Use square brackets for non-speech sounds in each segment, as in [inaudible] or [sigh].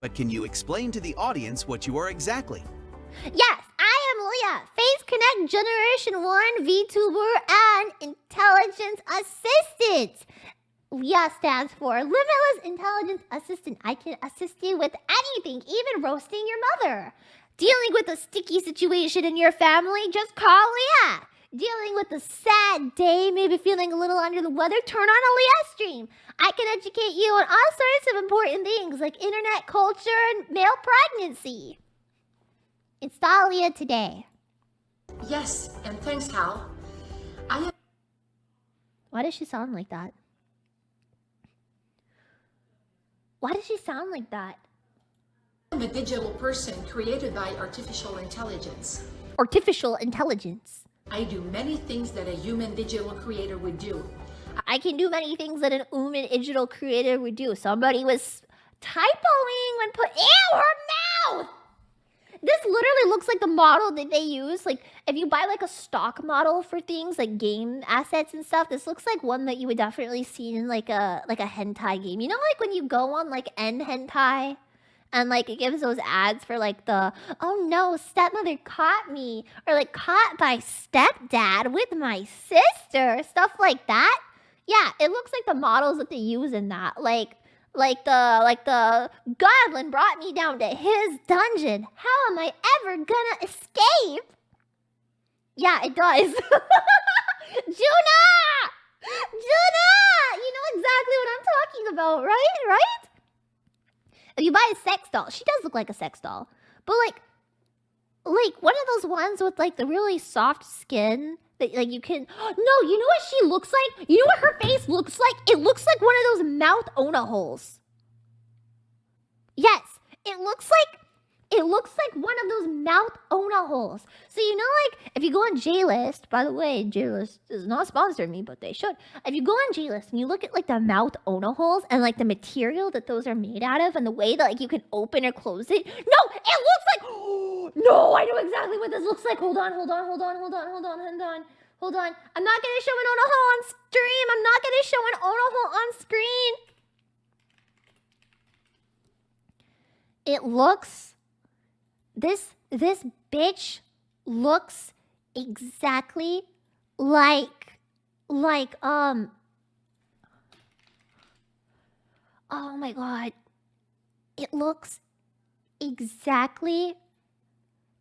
But can you explain to the audience what you are exactly? Yes, I am Leah, Face Connect Generation 1 VTuber and Intelligence Assistant. Leah stands for Limitless Intelligence Assistant. I can assist you with anything, even roasting your mother. Dealing with a sticky situation in your family, just call Leah. Dealing with a sad day, maybe feeling a little under the weather, turn on a Leah stream. I can educate you on all sorts of important things like internet culture and male pregnancy. Install Leah today. Yes, and thanks, Hal. I am Why does she sound like that? Why does she sound like that? I'm a digital person created by artificial intelligence. Artificial intelligence. I do many things that a human digital creator would do. I can do many things that an human digital creator would do. Somebody was typoing when put ew her mouth. This literally looks like the model that they use. Like if you buy like a stock model for things like game assets and stuff, this looks like one that you would definitely see in like a like a hentai game. You know, like when you go on like N hentai and like it gives those ads for like the oh no stepmother caught me or like caught by stepdad with my sister stuff like that. Yeah it looks like the models that they use in that like like the like the goblin brought me down to his dungeon. How am i ever gonna escape? Yeah it does. [laughs] Juna juna you know exactly what i'm talking about right right if you buy a sex doll, she does look like a sex doll. But like like one of those ones with like the really soft skin that like you can [gasps] No, you know what she looks like? You know what her face looks like? It looks like one of those mouth Ona holes. Yes, it looks like it looks like one of those mouth Ona holes. So you know, like if you go on JList, by the way, JList is not sponsoring me, but they should. If you go on JList and you look at like the mouth Ona holes and like the material that those are made out of and the way that like you can open or close it, no, it looks like. [gasps] no, I know exactly what this looks like. Hold on, hold on, hold on, hold on, hold on, hold on. Hold on. I'm not gonna show an Ona hole on stream. I'm not gonna show an Ona hole on screen. It looks this this bitch looks exactly like like um oh my god. It looks exactly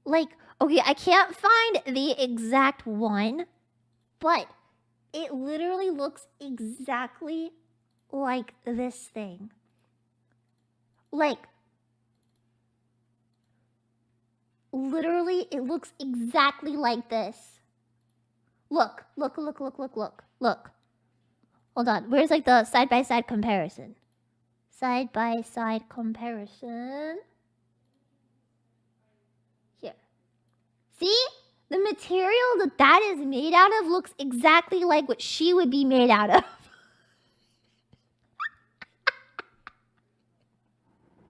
like okay i can't find the exact one but it literally looks exactly like this thing. Like literally, it looks exactly like this. Look, look, look, look, look, look, look. Hold on, where's like the side-by-side -side comparison? Side-by-side -side comparison. Here. See? The material that that is made out of looks exactly like what she would be made out of. [laughs]